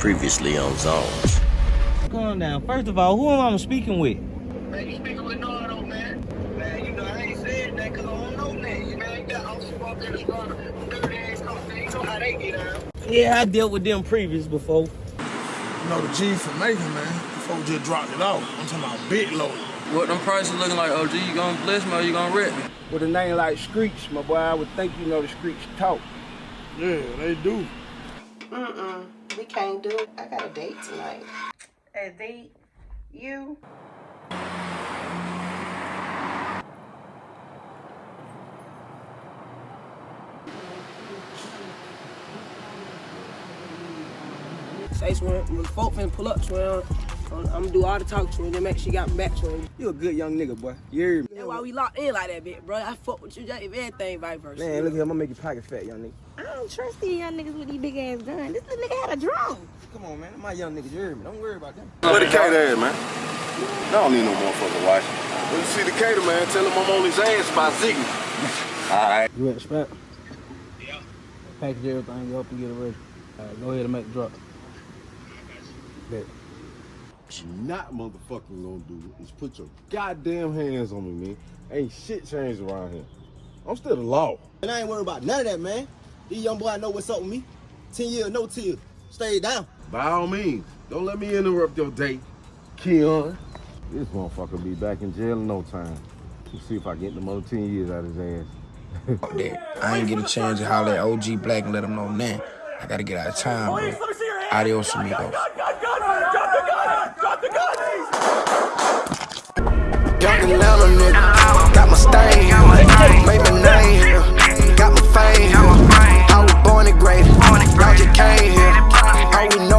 Previously on Zones. Calm down. First of all, who am I speaking with? Man, you speaking with Nardo, man. Man, you know, I ain't saying that because I don't know that. You know, you got officer up there that's running dirty ass cops, man. You know how they get out. Yeah, I dealt with them previous before. You know, the G for making, man. Before just dropped it off. I'm talking about big load. What them prices looking like, OG? You gonna bless me or you gonna rip me? With a name like Screech, my boy, I would think you know the Screech talk. Yeah, they do. Mm-mm. We can't do it. I got a date tonight. A date? You? Say Swim, when folk finna pull up Swim, I'm gonna do all the talk to him, then make sure she got me back to him. You a good young nigga, boy. You hear me? That's why we locked in like that, bitch, bro. I fuck with you, just if everything vice versa. Man, look here, I'm gonna make your pocket fat, young nigga. I don't trust these young niggas with these big ass guns. This little nigga had a drone. Come on, man. My young niggas, you hear me? Don't worry about them. Where the cater at, man? I don't need no motherfucking watch. When you see the cater, man, tell him I'm on his ass by Ziggy. All right. You at the spot? Yeah. Package everything up and get it ready. All right, go ahead and make the drop. Bet. What you not motherfucking gonna do is put your goddamn hands on me, man. Ain't shit changed around here. I'm still the law. And I ain't worried about none of that, man. These young boy know what's up with me. 10 years, no tears. Stay down. By all means, don't let me interrupt your date, Keon. This motherfucker be back in jail in no time. Let's see if I get the other 10 years out of his ass. Fuck that. I ain't get a chance to holler at OG Black and let him know now. I gotta get out of town, bro. Adios, amigos. Young and Atlanta nigga, got my stain, made my name here, got my fame here. I was born and graded, I just came here. All we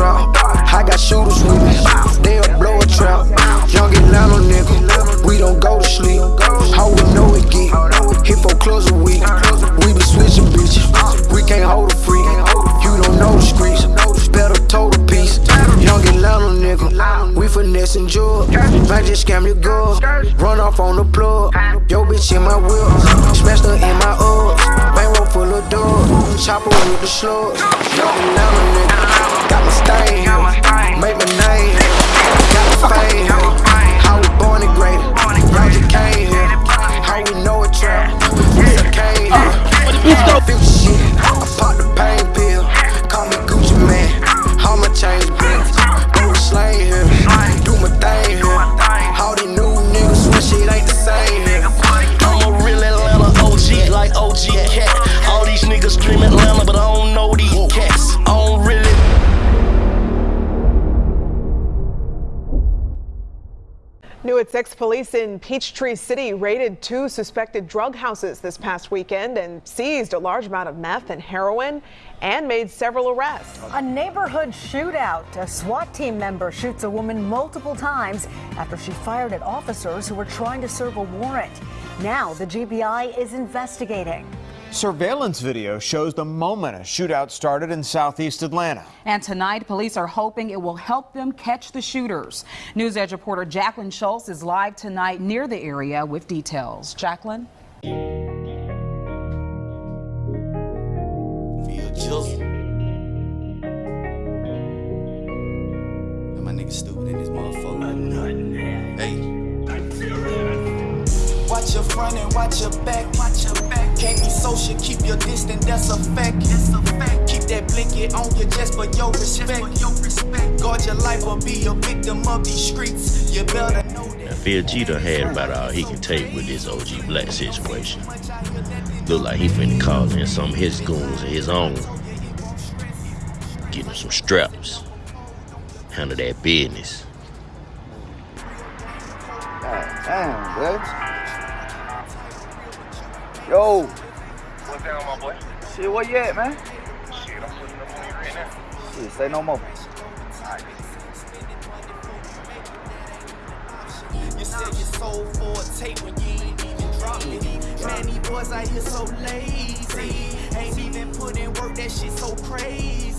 I got shooters with me, they'll blow a trap. Young Atlanta nigga, we don't go to sleep. How we know it get, hit for close a week. We be switching bitches, we can't hold a freak. You don't know the streets, better toe the piece. Young Atlanta nigga, we finessing jewels. Might just scam your girl, run off on the plug. Yo bitch in my wheels, smashed her in my ups. Bankroll full of doors, chopper with the slugs. At 6, police in Peachtree City raided two suspected drug houses this past weekend and seized a large amount of meth and heroin and made several arrests. A neighborhood shootout. A SWAT team member shoots a woman multiple times after she fired at officers who were trying to serve a warrant. Now the GBI is investigating. Surveillance video shows the moment a shootout started in southeast Atlanta. And tonight, police are hoping it will help them catch the shooters. News Edge reporter Jacqueline Schultz is live tonight near the area with details. Jacqueline? Feel jizzle. And my nigga stupid in this motherfucker. Hey. Watch your front and watch your back. Watch your back. Can't be social, keep your distance, that's a fact. That's a fact. Keep that blanket on your chest for your respect. Your respect. Guard your life or be a victim of these streets. You better know that. Now, Phil G done had about all he can take with this OG Black situation. Look like he finna call in some of his goons of his own. Get him some straps. Handle that business. God damn, bitch. Yo. What's down, my boy? Shit, where you at, man? Shit, I'm putting up on you right now. Shit, say no more. Alright. You said you sold for a tape when you ain't even drop. boys out here so lazy. Ain't even put in work, that shit so crazy.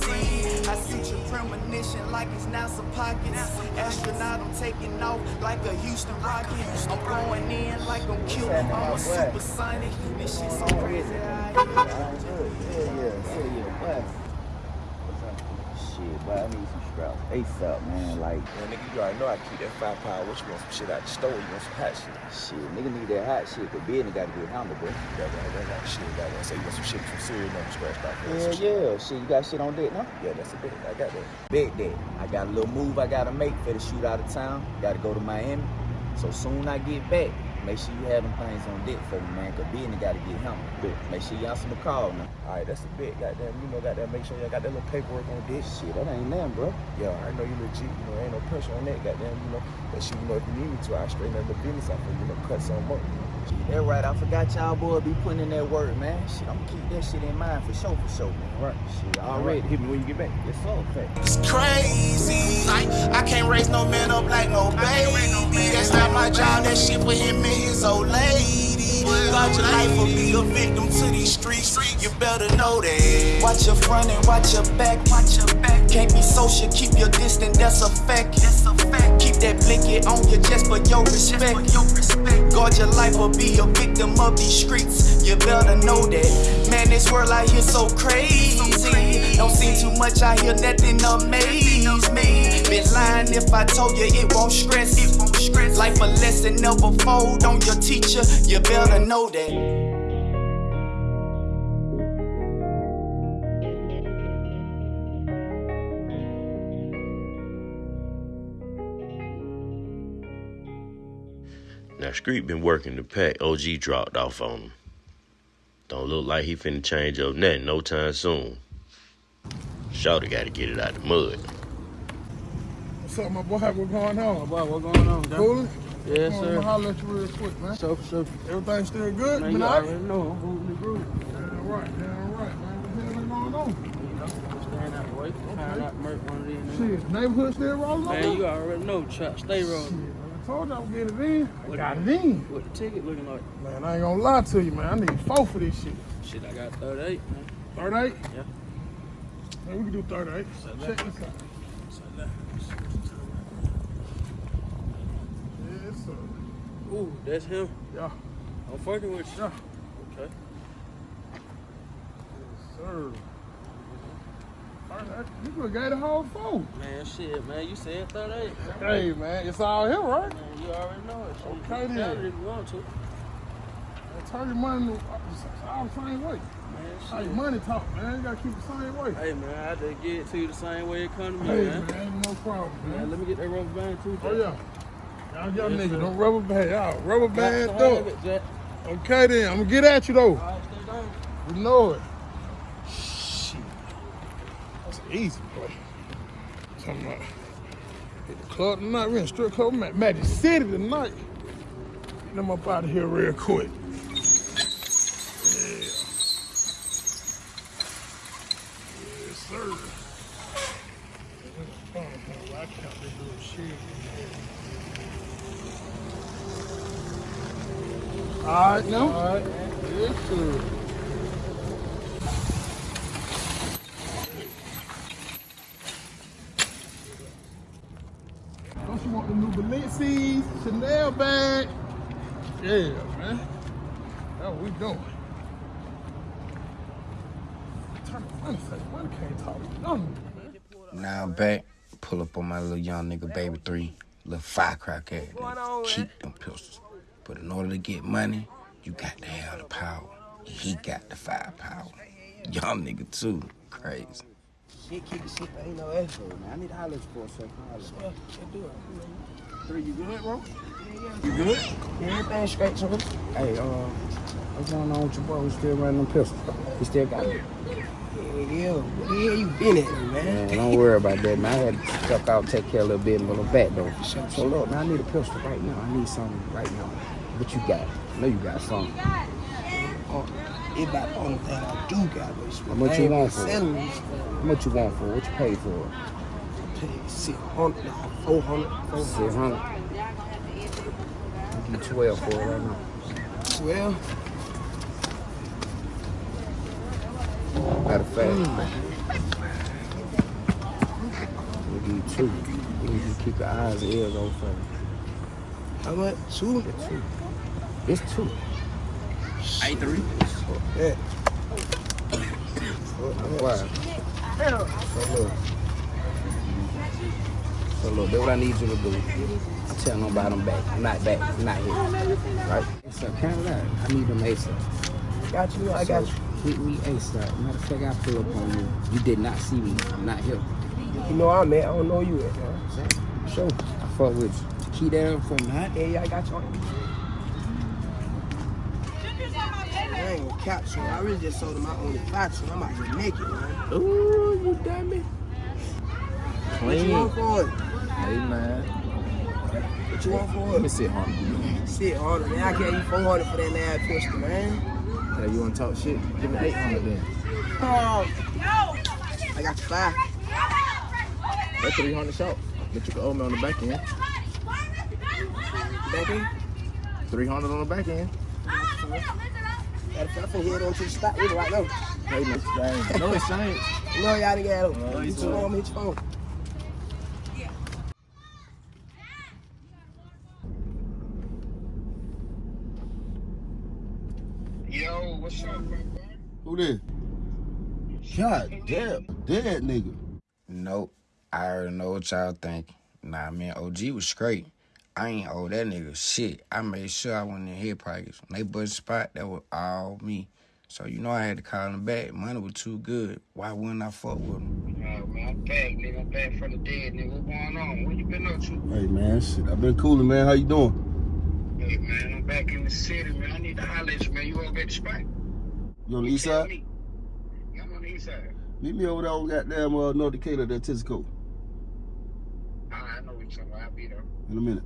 I see your premonition like it's now some pockets. Astronaut, I'm taking off like a Houston rocket. I'm going in like I'm killing, I'm a supersonic. This shit so crazy. Shit, but I need some straps. ASAP, man. Like, man, nigga, you already know I keep that firepower. What you want some shit out the store? You want some hot shit? Shit, nigga need that hot shit, but business gotta get handled, bro. Got that, that, that shit. Got that. So you want some shit from cereal scratched out there? Yeah, yeah. Shit, you got shit on deck now? Yeah, that's a bit. I got that. Big that. I got a little move I gotta make for the shoot out of town. Gotta go to Miami. So soon I get back, make sure you have them things on deck for me, man, cause business gotta get handled. Bet. Make sure you answer the call now. All right, that's a bit. Goddamn, you know, goddamn, make sure y'all got that little paperwork on deck. Shit, that ain't nothing, bro. Yeah, I know you legit. You know, ain't no pressure on that. Goddamn, you know, But shit. You know, if you need me to, I straighten up the business out for you. You know, cut some up. That right, I forgot y'all boy be putting in that work, man. Shit, I'm gonna keep that shit in mind for sure, for sure, man. Right. Shit, already. Hit me when you get back. Yes, sir. Fact. It's crazy. Like, I can't raise no man up like no baby. That's not my job. That shit for him and his old lady. God, your life will be a victim to these streets. You better know that. Watch your front and watch your back. Watch your back. Can't be social. Keep your distance. That's a fact. That's a fact. Keep that blanket on your chest for your respect. Guard your life or be a victim of these streets. You better know that. Man, this world out here so crazy. Don't seem too much out here, nothing amaze me. Been lying if I told you it won't stress. It won't stress. Life a lesson, never fold on your teacher. You better know that. Now, Street been working the pack. OG dropped off on him. Don't look like he finna change up nothing no time soon. Shawty gotta get it out the mud. What's up, my boy? What's going on? Boy, what going on, dog? Coolin'? Yes, Come on, sir. I'ma holler at you real quick, man. So, so, Everything still good? man, you right? already know I'm moving the group. Damn right, damn right, man. What the hell been going on? You know, stand out the way, find out one of these. Shit, neighborhood still rolling Man, you already know, Chuck, stay rolling. I told you I would get it in. I got it in. What the ticket looking like? Man, I ain't gonna lie to you, man. I need four for this shit. Shit, I got 38, man. 38? Yeah. Man, we can do 38. Check this out. Yes, sir. Ooh, that's him. Yeah. I'm fucking with you. Yeah. Okay. Yes, sir. You could have gave the whole phone. Man, shit, man, you said 38. Hey, man, it's all here, right? Man, you already know it. Shit, Okay, you then. if you want to. Man, turn your money uh, it's all the same way. Man, shit. money talk, man. You gotta keep the same way. Hey, man, I just get it to you the same way it come to me, Hey, man. man, no problem, Man, man. let me get that rubber band too. Oh, yeah. Y'all young Yes, niggas, sir. don't rubber band. Y'all rubber band to up. have it, Jack. Okay, then. I'm gonna get at you, though. All right, stay down. You know it. Shit. That's an easy play. Talking about hit the club tonight. We're in strip club. Magic City tonight. Get them up out of here real quick. Yeah. Yes, sir. Oh, I count this little shit. All right, now. All right. Yes, sir. Don't want the new Balenci's, Chanel bag? Yeah, man. That's what we doing. Now I'm back. Pull up on my little young nigga, baby three. Little firecracker ass. Keep them pistols. But in order to get money, you got to have the power. He got the firepower. Young nigga too. Crazy. Shit, keep the shit, ain't no extra, man. I need to holler you for a second. Holler. do it. Three, you good, bro? You good? Everything straight, so Hey, uh, what's going on with your boy? We still running them pistols. He still got it. Yeah, yeah. Where you been at, man? Man, don't worry about that, man. I had to step out, take care of a little bit, but I'm back though. So look, man, I need a pistol right now. I need something right now. What you got? I know you got something. It's about the thing I do got was How much you want for it? How much you want for? What you pay for it? I paid 600 400 600. I'll you 12 for it right now. 12? Matter of fact, mm. we'll give you two. We need to keep your eyes and ears open for me. How much? Two? It's two. It's two. Eight three. Yeah. Why? So look. So look, that's what I need you to do. I tell nobody I'm back. I'm not back. I'm not here. Right? So count it out. I need them ASAP. Got you. I got you. Hit me ASAP. Matter of fact, I pull up on you. You did not see me. I'm not here. You know I'm at. I don't know you at, man. Sure. I fuck with you. Keep that up for me, huh? Yeah, yeah, I got you. I ain't gonna cap so I really just sold him my only five, so I'm out here naked, man. Ooh, you dummy. What you want for it? Hey, man. What you want for it? Let me sit hard. Sit harder, man. I gave you 400 for that last pistol, man. Hey, you wanna talk shit? Give me 800 then. Oh, I got you five. That's 300 short. But you can owe me on the back end. Back in? 300 on the back end. Got a I'm finna head on to the spot with it right now. Hey, man. No exchange. No, y'all didn't get it. No, You it's just all right. hit your phone. Yo, what's up, bro? Who this? God damn, dead nigga. Nope. I already know what y'all think. Nah, man, OG was straight. I ain't owe that nigga shit. I made sure I went in his pockets. When they bust spot, that was all me. So you know I had to call him back. Money was too good. Why wouldn't I fuck with him? Nah, man, I'm back, nigga. I'm back from the dead, nigga. What going on? What you been up to? Hey man, shit. I've been cooling, man. How you doing? Hey, man, I'm back in the city, man. I need to holler at you, man. You all get the spot? You on the east side? Yeah, I'm on the east side. Meet me over there on goddamn uh, North Decatur, that Tizco. Ah, I know what you're talking about. I'll be there. In a minute.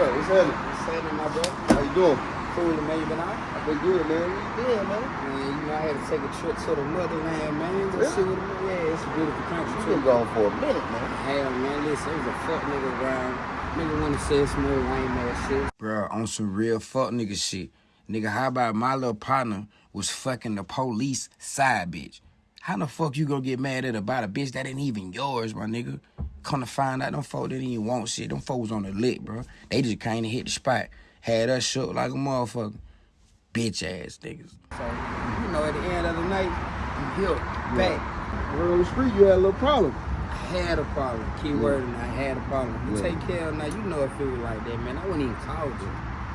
Yeah, what's happening? What's happening, my bro? How you doing? Cool, man. You been out? I've been good, man. What you doing, man? Man, you know, I had to take a trip to the motherland, man. Go Really? see what it Yeah, it's a beautiful country. You too. been gone for a minute, man. Hell, man, listen, it was a fuck nigga around. Nigga wanna say some more lame ass shit. Bruh, on some real fuck nigga shit. Nigga, how about my little partner was fucking the police side bitch? How the fuck you gonna get mad at about a bitch that ain't even yours, my nigga? Come to find out, them folk didn't even want shit. Them folks was on the lick, bro. They just to hit the spot. Had us shook like a motherfucker. Bitch ass niggas. So, you know, at the end of the night, I'm here, back. Word on the street, you had a little problem. I had a problem. Key word, and I had a problem. You Yeah. take care of now. You know if it feel like that, man. I wouldn't even call you.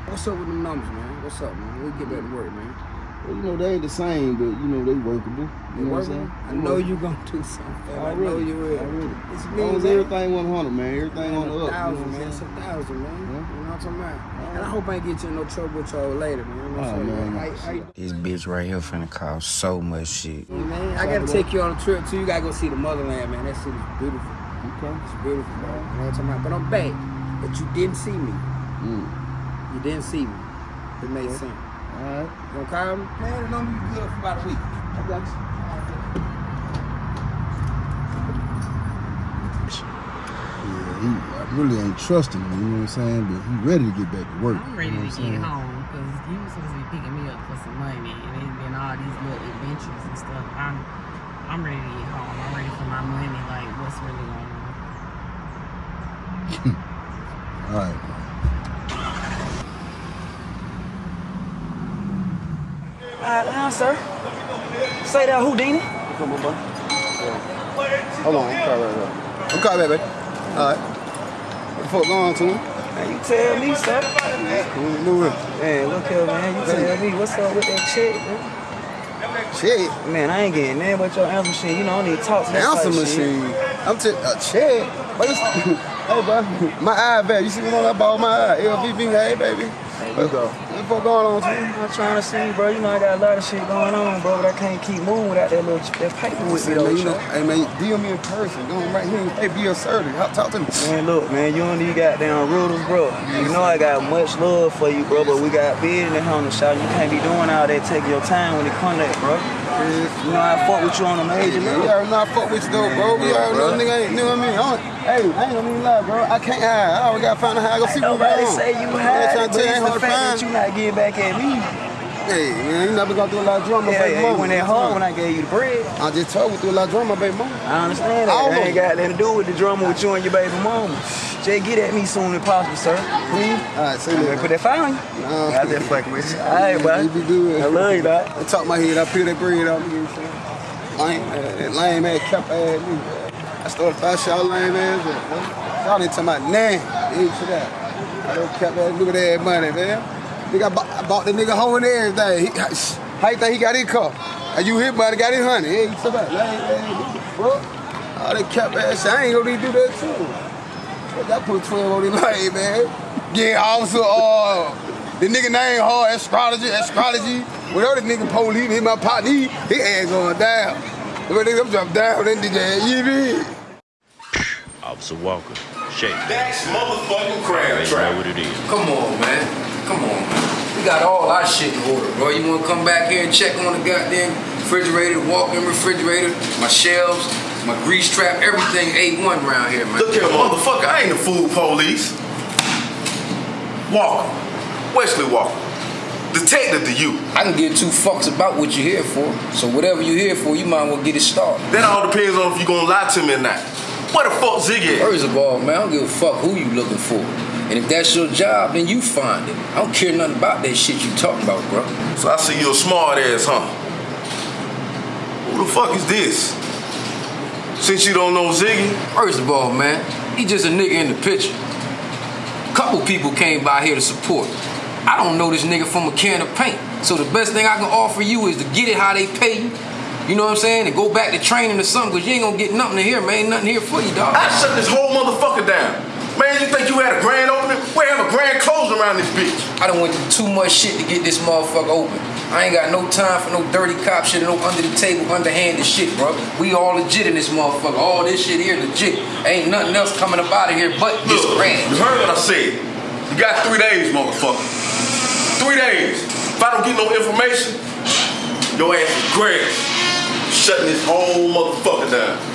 What's up with the numbers, man? What's up, man? We get back to work, man. Well, you know, they ain't the same, but, you know, they workable. You You know what I'm saying? I know you're gonna do something. I know you will. Already. It's As me, long as everything 100, man. Everything on the up. You know thousand, man. saying? It's a thousand, man. You know what I'm talking about? And I hope I ain't get you in no trouble with y'all later, man. You know what Oh, I'm saying? man, no. How- how This bitch right here finna cause so much shit. man? I gotta take you on a trip too. You gotta go see the motherland, man. That shit is beautiful. Okay. It's beautiful, man. You know what I'm talking about? But I'm back. But you didn't see me. Mm. You didn't see me. It made sense. All right. You gonna call me? Man, it don't be good for about a week. I got you. Yeah, he I really ain't trusting him, you know what I'm saying? But he ready to get back to work. I'm ready you know to get saying? home because you was supposed to be picking me up for some money and it's been all these little adventures and stuff. I'm I'm ready to get home. I'm ready for my money. Like what's really going on? All right. All Uh, right, now, sir. Say that Houdini. Come on, bro. Hold on, I'm call right now. I'm back, baby. All right. What the fuck going on, Tuna? Man, you tell me, sir. Move, move it. Man, look here, man. You tell me what's up with that check, man. Check? Man, I ain't getting nothing but your answer machine. You know, I need to talk to that Answer type shit. machine. I'm a uh, check. But it's, hey, bro, my eye back. You see me when I bought my eye? LVB, hey, baby. There you go. What the fuck going on, Tuna? I'm trying to see, bro. You know, I got a lot of shit going on, bro, but I can't keep moving without that little that paper with me, Listen, man, you know, hey, man, deal me in person. Go right here. Hey, be assertive. Talk- Talk to me. Man, look, man, you and these goddamn riddles, bro. You know I got much love for you, bro, but we got business on the shot. You can't be doing all that, Take your time when it come to that, bro. You know I fuck with you on a major level. you already know I fuck with you though, bro. You already know nigga ain't, you know what I mean? I hey, I ain't gonna even lie, bro. I can't hide. I always gotta find out how I go see what's Nobody say you hide, but to it's the fact that you not getting back at me. Hey, man, you never gonna do a lot of drama, Yeah, baby yeah, mama. you went that hard when I gave you the bread. I just told you through a lot of drama, baby mama. I understand that. All That ain't got nothing to do with the drama with you and your baby mama. Jay, get at me soon as possible, sir. Please. All right, I'm that. gonna put that fire on you. Nah, I just fucking with you. All right, boy. You be good. I love you, dog. I talk my head, I peel that bread out. You know what I'm saying? Lame, uh, that lame ass cap ass nigga. I started five shot lame ass. Y'all ain't talking about nah. Ain't shit out. I don't cap ass, look at that money, man. Nigga, I bought, I bought the nigga home and everything. He, how you think he got his car? And you hit money, got his honey. Hey, you talking about lame ass, bro? All that cap ass I ain't gonna do that too. I put 12 on the lane, man. Yeah, officer, uh, the nigga name hard, astrology, astrology. Whatever the nigga police, hit my partner, he, his ass going down. Look nigga, I'm dropping down, that nigga ass, you? Officer Walker, shake That's motherfucking crab You trap. know what it is. Come on, man. Come on, man. We got all our shit in order, bro. You wanna come back here and check on the goddamn refrigerator, walk-in refrigerator, my shelves, my grease trap, everything A1 around here, man. Look here, motherfucker, I ain't the food police. Walker. Wesley Walker. Detective to you. I can give two fucks about what you're here for. So whatever you're here for, you might as well get it started. That all depends on if you're gonna lie to me or not. What the fuck Ziggy? First of all, man, I don't give a fuck who you looking for. And if that's your job, then you find it. I don't care nothing about that shit you talking about, bro. So I see you a smart ass, huh? Who the fuck is this? Since you don't know Ziggy? First of all, man, he just a nigga in the picture. A Couple people came by here to support. I don't know this nigga from a can of paint. So the best thing I can offer you is to get it how they pay you. You know what I'm saying? And go back to training or something, because you ain't gonna get nothing to here, man. Ain't nothing here for you, dog. I shut this whole motherfucker down. Man, you think you had a grand opening? We have a grand closing around this bitch. I done went through too much shit to get this motherfucker open. I ain't got no time for no dirty cop shit and no under the table, underhanded shit, bro. We all legit in this motherfucker. All this shit here legit. Ain't nothing else coming up out of here but this Look, grand. You heard what I said. You got three days, motherfucker. Three days. If I don't get no information, your ass is grand. Shutting this whole motherfucker down.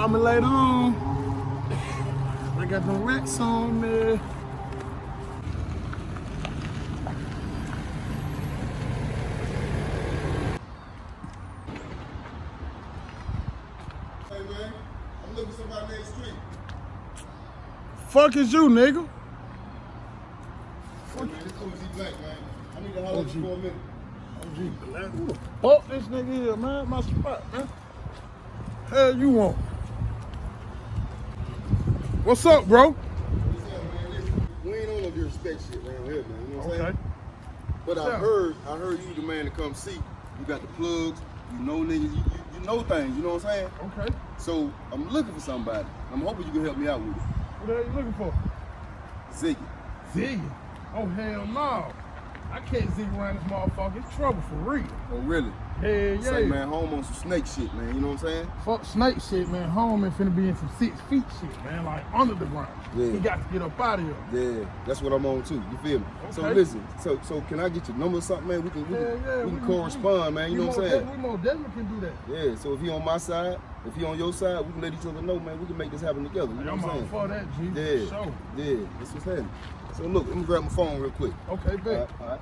She gonna call me later on. I got them racks on me. Hey, man, I'm looking for somebody next street. Fuck is you, nigga? Hey, man, this OG Black, man. I need to holler at you for a minute. OG Black. Who the fuck this nigga is, man? My spot, man. Hell you want? What's up, bro? We ain't on no disrespect shit around here, man. You know what I'm Okay. saying? But I Yeah. heard, I heard you the man to come see. You got the plugs. You know niggas. You, you, you know things. You know what I'm saying? Okay. So I'm looking for somebody. I'm hoping you can help me out with it. What the hell you looking for? Ziggy. Ziggy? Oh, hell no. I can't zig around this motherfucker. It's trouble for real. Oh really? Hell yeah. Say man, home on some snake shit, man. You know what I'm saying? Fuck snake shit, man. Home and finna be in some six feet shit, man. Like under the ground. Yeah. He got to get up out of here. Yeah, that's what I'm on too. You feel me? So listen, so so can I get your number or something, man? We can we can, yeah, we can we- correspond, man. You know what I'm saying? We most definitely can do that. Yeah. So if he on my side, if he on your side, we can let each other know, man. We can make this happen together. You know I'm what I'm saying? for that, G. Yeah, Sure. yeah. That's what's happening. So look, let me grab my phone real quick. Okay, bet. All right, all right.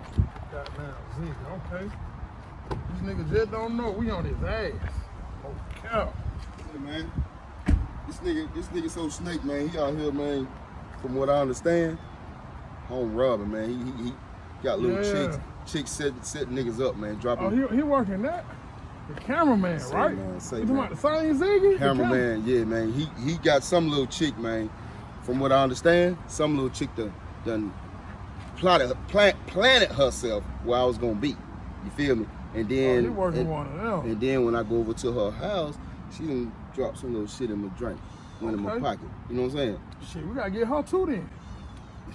Goddamn Ziggy, okay. This nigga just don't know. We on his ass. Oh, cow. Hey, man. This nigga, this nigga so snake, man. He out here, man. From what I understand, home robbing, man. He he, he got little Yeah. chicks, chicks setting, setting niggas up, man. Dropping. Oh, he, he working that? The cameraman, Say, right? man, say, you man. about the same Ziggy? Cameraman, yeah, man. He he got some little chick, man. From what I understand, some little chick done done plotted plant, planted herself where I was gonna be. You feel me? And oh, then Oh, and, one and then when I go over to her house, she done dropped some little shit in my drink, went in my pocket. You know what I'm saying? Shit, we gotta get her too then.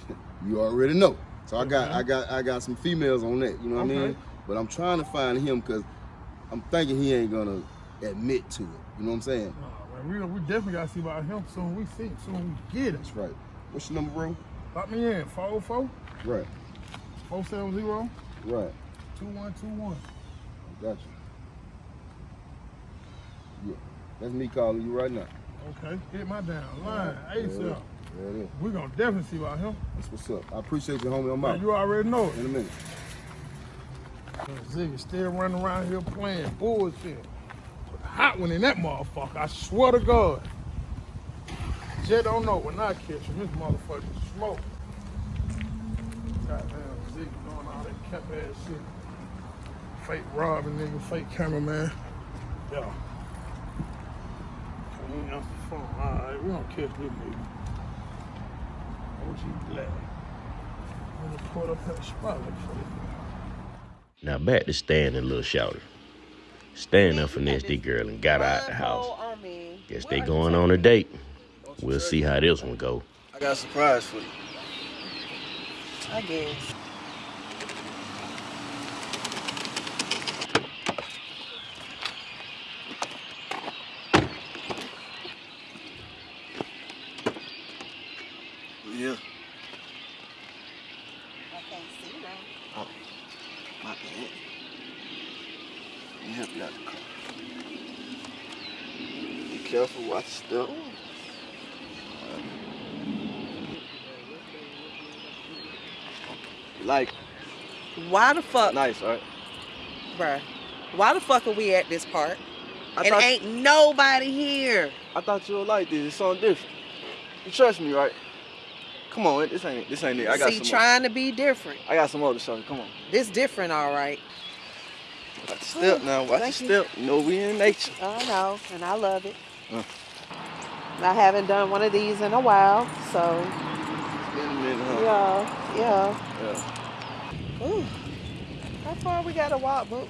You already know. So I got I got I got some females on that. You know what I mean? But I'm trying to find him because I'm thinking he ain't gonna admit to it. You know what I'm saying? Man, we, we definitely gotta see about him soon. We see him soon. We get it. That's right. What's your number, bro? Lock me in. 404 Right. 470 Right. 2121. Got you. Yeah. That's me calling you right now. Okay, hit my down line. Yeah, ASAP. Yeah, it is. We're gonna definitely see about him. That's what's up. I appreciate you, homie. I'm out. you already know it. In a minute. Ziggy still running around here playing bullshit. Put a hot one in that motherfucker. I swear to God. Jet don't know when I catch him. This motherfucker smoke. Goddamn Ziggy doing all that cap ass shit. Fake robbing nigga, fake cameraman. Yeah. He ain't answer the phone. Alright, we don't catch this nigga. OG Black. I'm gonna put up that spotlight for this nigga. Now back to Stan and Lil Shouter. Stan done finessed the girl and got her out the house. Guess they going on a date. We'll see how this one go. I got a surprise for you. I guess. Yeah. I can't see now. Oh, my bad. Let me help you out the car. Be your. Like, Why the fuck, nice, right? bruh? Why the fuck are we at this park? I and thought- ain't nobody here. I thought you would like this. It's something different. You trust me, right? Come on, this ain't this ain't it. I got See, some. trying to be different. I got some other you. Come on. This different, all right. Watch the step now. Watch the Thank you. step. You know we in nature. I know, and I love it. Uh. I haven't done one of these in a while, so It's been a minute, huh? yeah, yeah. Yeah. Ooh. How far we gotta walk, boo?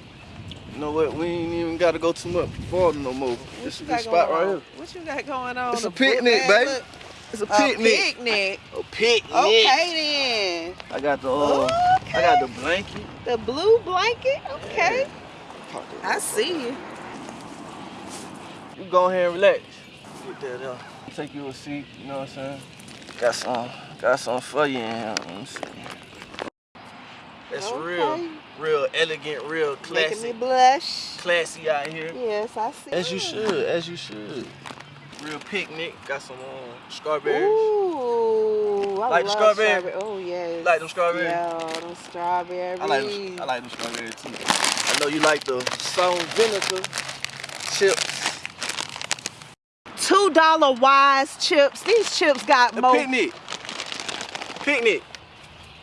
You know what? We ain't even got to go too much farther no more. This is a good spot right on? here. What you got going on? It's a picnic, baby. look- It's a A picnic. picnic. A picnic. Okay then. I got the uh, I got the blanket. The blue blanket. Okay. I see you. You go ahead and relax. Get that up. Take you a seat. You know what I'm saying? Got some, got some for you in here. Let me see. It's real, real elegant, real Making classy, me blush. classy out here. Yes, I see. As you should, as you should. Real picnic. Got some um, strawberries. Ooh, I Like the love strawberry? strawberry. Oh yes. Like them strawberries? Yeah, them strawberries. I like them, I like them strawberries too. I know you like the salt vinegar chips. Two dollar wise chips. These chips got The more. picnic. Picnic.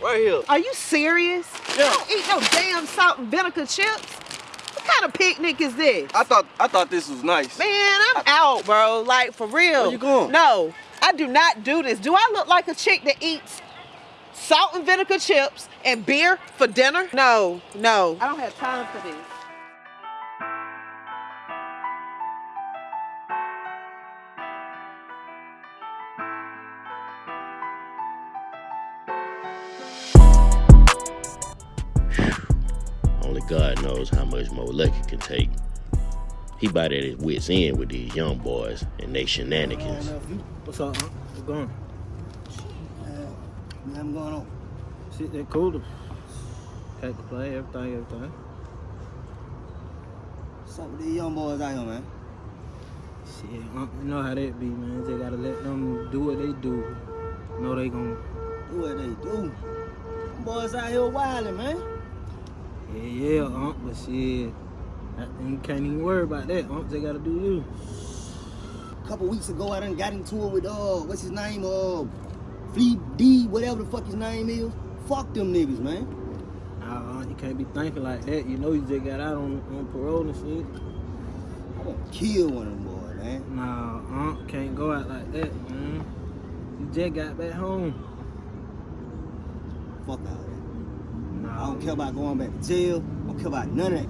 Right here. Are you serious? Yeah. I don't eat no damn salt and vinegar chips. What kind of picnic is this? I thought I thought this was nice. Man, I'm out, bro. Like for real. Where you going? No, I do not do this. Do I look like a chick that eats salt and vinegar chips and beer for dinner? No, no. I don't have time for this. God knows how much more Lucky can take. He about at his wits end with these young boys and they shenanigans. What's up, huh? What's going on? Nothing going on. Shit, that cool. Can't complain, everything, everything. What's up with these young boys out here, man? Shit, uh, you know how that be, man. They gotta let them do what they do. Know they gonna... Do what they do. Them boys out here wilding, man. Yeah, yeah, uh, but shit, you can't even worry about that. Uh, they gotta do you. A couple weeks ago, I done got into it with, uh, what's his name? Uh, Fleet D, whatever the fuck his name is. Fuck them niggas, man. Nah, uh, you can't be thinking like that. You know you just got out on, on parole and shit. I gonna kill one of them boys, man. Nah, uh, can't go out like that, man. You just got back home. Fuck that. I don't care about going back to jail. I don't care about none of that.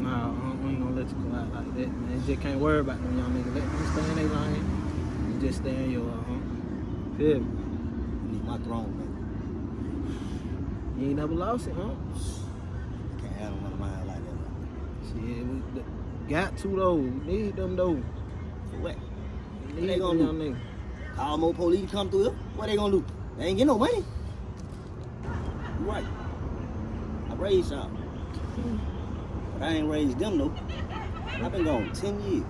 Nah, we ain't gonna let you go out like that, man. You just can't worry about them young niggas. Let them stay in their lane. You just stay in your, uh, feel me? I need my throne, man. You ain't never lost it, huh? Can't handle one of mine like that. Shit, we, got to though. We need them though. What? What they gonna do? niggas. Call more police to come through here? What they gonna do? They ain't get no money. Right. Raised y'all. But I ain't raised them though. I've been gone 10 years.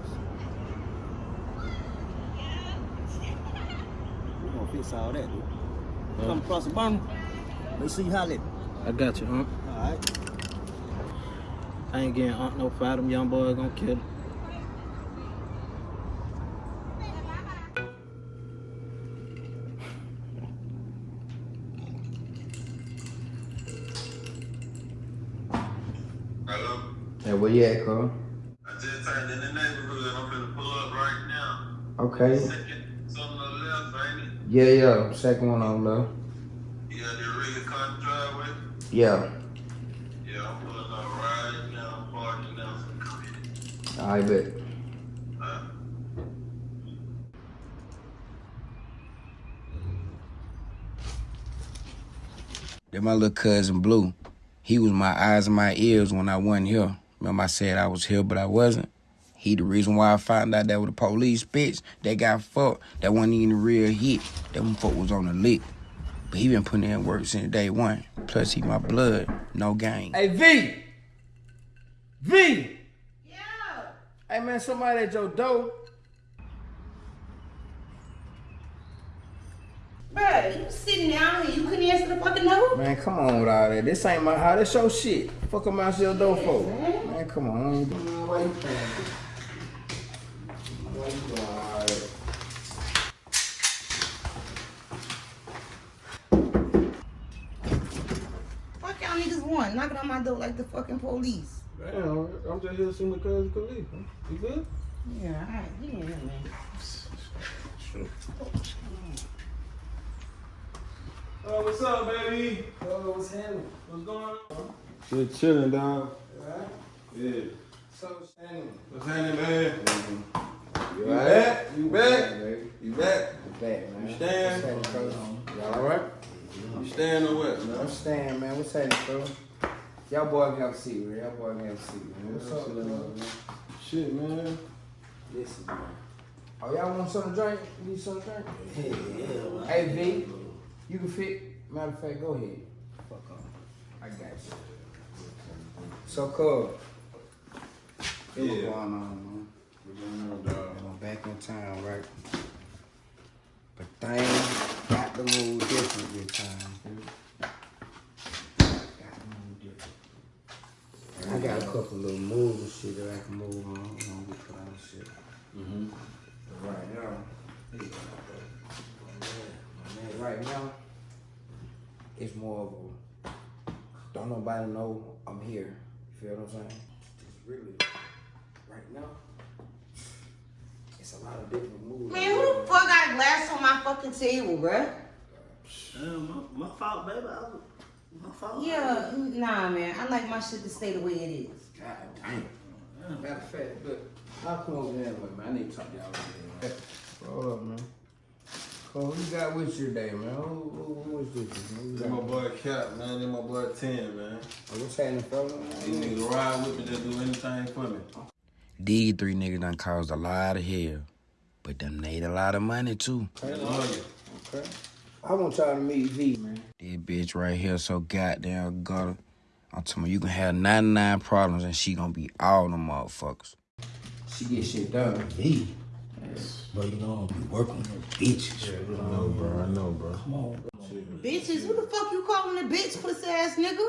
We're gonna fix all that, dude. Come across the burner. Let's see how it. I got you, huh? Alright. I ain't getting aunt no fight. Them young boys gonna kill him. Hey, where you at, Carl? I just turned in the neighborhood. I'm finna pull up right now. Okay. Second, something on the left, ain't it? Yeah, yeah. Second one on left. Yeah, the rig cut driveway. Yeah. Yeah, I'm pulling up right now. I'm parking now. So come in. I bet. That my little cousin Blue. He was my eyes and my ears when I wasn't here. Remember I said I was here, but I wasn't. He the reason why I found out that with the police bitch that got fucked. That wasn't even a real hit. That one fuck was on the lick. But he been putting in work since day one. Plus he my blood, no game. Hey, V! V! Yeah! Hey, man, somebody at your door. Bruh, you sitting down here, you couldn't answer the fucking door? Man, come on with all that. This ain't my house. This your shit. Fuck them out your door for. Man, come on. Why you playing? Why you doing all? Fuck y'all niggas want, knocking on my door like the fucking police. Damn, I'm just here to see my cousin Khalif. Huh? You good? Yeah, alright, get in here, man. Oh, what's up, baby? Oh, what's happening? What's going on? Just chilling, dog. Yeah. What's happening, man? You You all back? You back? You back? You back, man. You? What's cuz? Y'all all right? You staying or what, man? I'm staying, man. What's happening, cuz? Y'all boy can have a seat, man. Y'all boy can have a seat, man. What's up, cuz? Shit, man. Listen, man. Oh, y'all want something to drink? You need something to drink? Yeah, yeah. Hey, V, you can fit. Matter of fact, go ahead. Fuck off. I got you. So, cuz, Yeah. what's going on, man? What's going on, dog? I'm back in town, right? But things got to move different this time, dude. Got to move different. I got a couple little moves and shit that I can move on. You know, we put on shit. Mm-hmm. But right now, man, right now, it's more of a don't nobody know I'm here. You feel what I'm saying? It's really right now. It's a lot of different moves. Man, who the fuck got glass on my fucking table, bruh? Damn, my, my fault, baby. I my fault. Yeah, nah, man. I like my shit to stay the way it is. God damn. Matter of fact, look, I'll come over there anyway, man. I need to talk to y'all over there. Hold up, man. Cole, who you got with you today, man? Who, who, who is this? Man? Who you This got? my boy Cap, man. This my boy Ten, man. Oh, what's happening, fella? These niggas ride with me, just do anything for me. These three niggas done caused a lot of hell. But them made a lot of money too. Okay. Okay. I want y'all to meet V, man. This bitch right here so goddamn gutter. I'm telling you, you can have 99 problems and she gonna be all them motherfuckers. She get shit done. V. Bro, you know I be working with bitches. I know, bro. I know, bro. Come on. Bitches, who the fuck you calling a bitch, pussy ass nigga?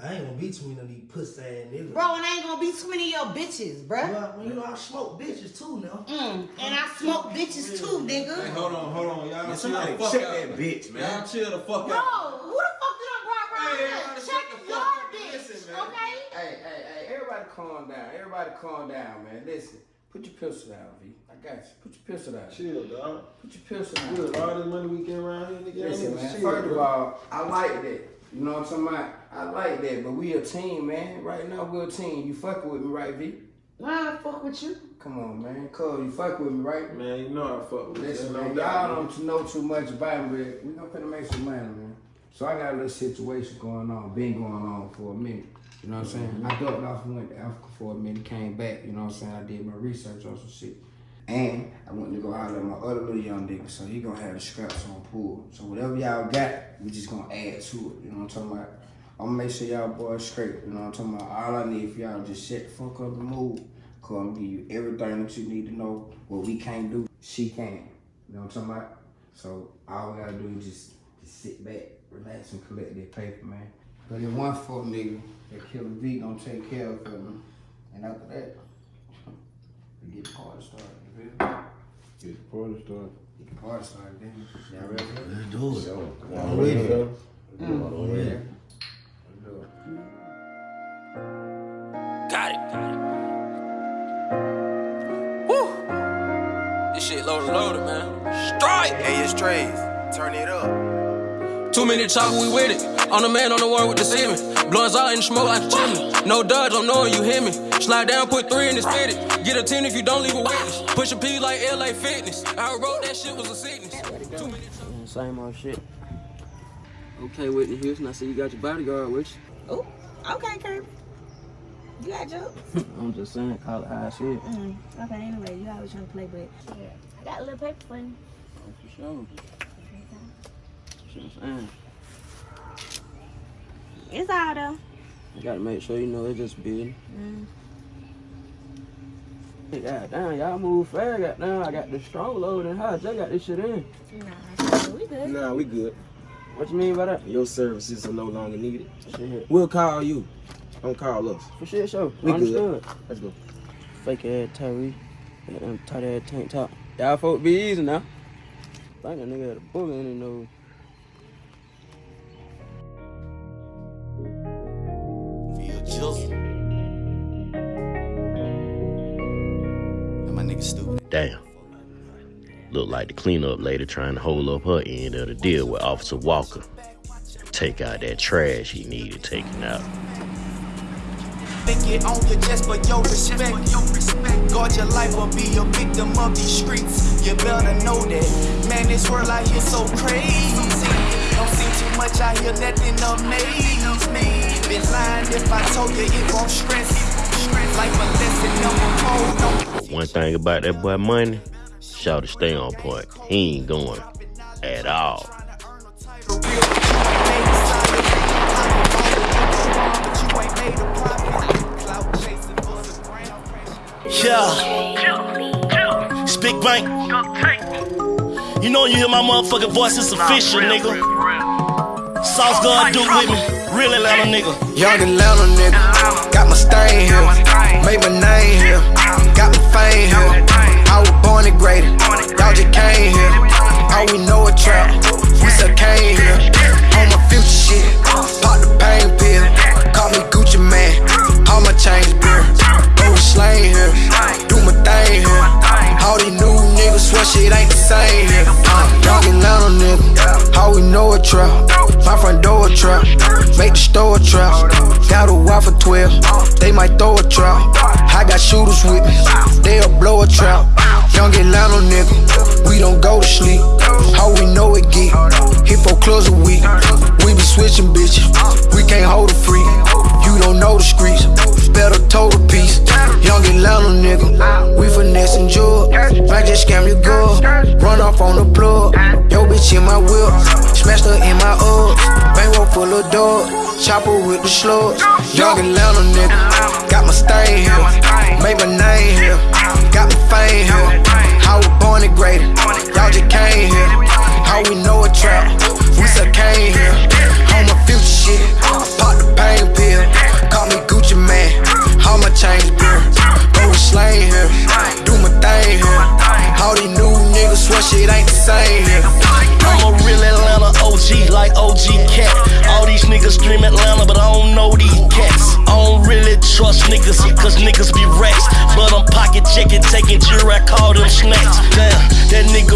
I ain't gonna be too many of these pussy ass niggas. Bro, and I ain't gonna be too many of your bitches, bro. Well, you know I smoke bitches too now. Mm, and I smoke bitches too, nigga. Hey, hold on, hold on. Y'all Man, chill the fuck check out. that bitch, man. Y'all chill the fuck Bro, out. who the fuck you done brought around Hey, here? Check the your fuck up. bitch, Listen, man. okay? Hey, hey, hey, everybody calm down. Everybody calm down, man. Listen, put your pistol down, V. I got you. Put your pistol down. Chill, dog. Put your pistol down. Good. All this money we get around here, nigga. Listen, y'all man. chill, First of all, I like that. You know what I'm talking about? I like that, but we a team, man. Right now, we're a team. You fucking with me, right, V? Nah, I fuck with you. Come on, man. Cuz, you fuck with me, right? Man, you know I fuck with you. Listen, no man. Y'all don't know too much about me, but we gonna finna make some money, man. So I got a little situation going on, been going on for a minute. You know what I'm saying? I ducked off and went to Africa for a minute, came back, you know what I'm saying? I did my research on some shit. And I went to go holler at my other little young nigga, so he gonna have the scraps on pool. So whatever y'all got, we just gonna add to it. You know what I'm talking about? I'm gonna make sure y'all boys straight. You know what I'm talking about? All I need for y'all just shut the fuck up and move. Cause I'm gonna give you everything that you need to know. What we can't do, she can. You know what I'm talking about? So all we gotta do is just, just sit back, relax, and collect that paper, man. But if one fuck nigga that kill a V don't take care of him, and after that, we get the party started. You? Get the party started. Get the party started, then. Y'all ready? Let's do it. Y'all I'm ready? with it. Mm. I'm it. Let's it. Got it. Woo! This shit loaded, loaded, man. Strike! Hey, it's Trace. Turn it up. Two minute chopper, we with it. On the man, on the one with the semen. Blowing out in the smoke like a chimney. No dodge, I'm knowing you hear me. Slide down, put three in this fitted. Get a 10 if you don't leave a witness. Push a P like LA Fitness. I wrote that shit was a sickness. Two minute Same old shit. Okay, Whitney Houston, I see you got your bodyguard with you. Oh, okay, Kirby. You got jokes? you. I'm just saying, call it how I see it. Mm, okay, anyway, you always trying to play, but yeah, I got a little paper for you. For sure. Shit It's all though. I gotta make sure you know it's just business. Mm. Hey, God damn, y'all move fast. Goddamn, I got the strong load and high. I got this shit in. Nah, we good. Nah, we good. What you mean by that? Your services are no longer needed. Shit. We'll call you. Don't call us. For shit, sure. We Understood. good. Let's go. Fake ass Tyree. That damn tight ass tank top. Y'all folk be easy now. I think that nigga had a bullet in his nose. Feel. And my nigga stupid. Damn. Look like the cleanup lady trying to hold up her end of the deal with Officer Walker. Take out that trash he needed taken out. Think it on you just for your respect. Guard your life or be a victim of these streets. You better know that. Man, this world out here so crazy. Don't see too much out here that didn't me. Been lying if I told you it won't stress. Life a lesson, number four. But one thing about that boy Money, shout to stay on point. He ain't going at all. Yeah. It's Big Bank. You know you hear my motherfucking voice, it's official, nigga. Sauce God do with me. Real Atlanta nigga. Young Atlanta nigga, got my stain here, made my name here, got my fame here. I was born and graded, y'all just came here. All we know a trap, we still came here. On my future shit, pop the pain pill, call me Gucci Mane, all my chains beer. Go slang here, do my thing here. All these new niggas swear shit ain't the same here. Uh, young Atlanta nigga, all we know a trap, my front door a trap, make the store a trap. Got a wife for 12, they might throw a trap. I got shooters with me, they'll blow a trap. Young Atlanta nigga, we don't go to sleep. How we know it get, four clubs a week. We be switching bitches, we can't hold a free. You don't know the streets, better total piece. Young Atlanta nigga, we finessing jug. Might just scam your girl, run off on the plug. Yo bitch in my whip, smashed her in my ups. Bankroll full of dogs, chopper with the slugs. Young Atlanta nigga, got my stain here, made my name here, got my fame here. I was born and graded, y'all just came here. How we know a trap, we still came here. On my future shit, I pop the pain pill, call me Gucci Mane, all my chains beer. Go slang here, do my thing here. All these new niggas swear shit ain't the same here. I'm a real Atlanta OG, like OG Cat. All these niggas stream Atlanta, but I don't know these cats. I don't really trust niggas, cause niggas be rats. But I'm pocket checking, taking jury, I call them snacks. Damn, that nigga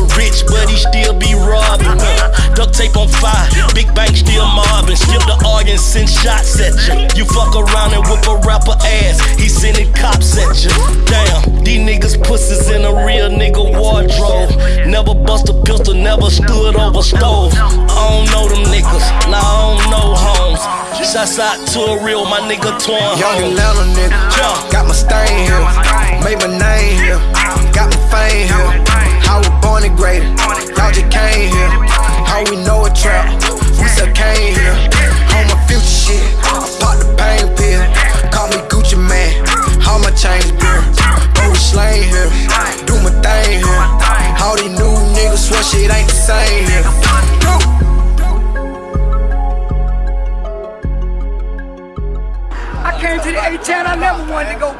tape on fire, big bank still mobbing. Skip the audience, send shots at you. You fuck around and whip a rapper ass, he sending cops at you. Damn, these niggas pussies in a real nigga wardrobe. Never bust a pistol, never stood over stove. I don't know them niggas, nah, I don't know homes. Shouts out to a real, my nigga torn Young. Atlanta nigga, got my stain here, made my name here, got my fame here. I was born and graded, y'all just came here. How we know a trap, we still came here. On my future shit, I pop the pain pill. Call me Gucci Mane, all my chains beer. Bro, slang here, do my thing here. All these new niggas swear shit ain't the same here. I came to the A-Town, I never wanted to go